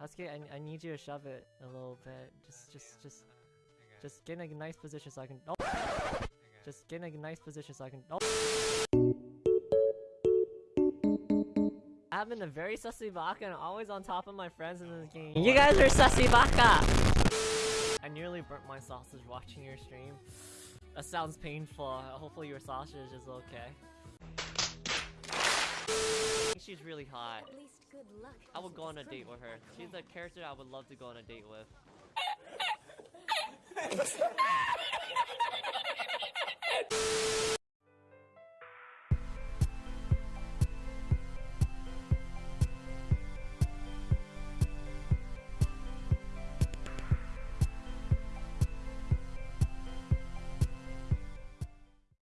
Sasuke, I, I need you to shove it a little bit. Just, just, just, just get in a nice position so I can. Oh. Just get in a nice position so I can. Oh. I've been a very sussy baka and always on top of my friends in this game. You guys are sussy baka! I nearly burnt my sausage watching your stream. That sounds painful. Hopefully your sausage is okay. She's really hot. At least good luck. I would go on a date with her. She's a character I would love to go on a date with.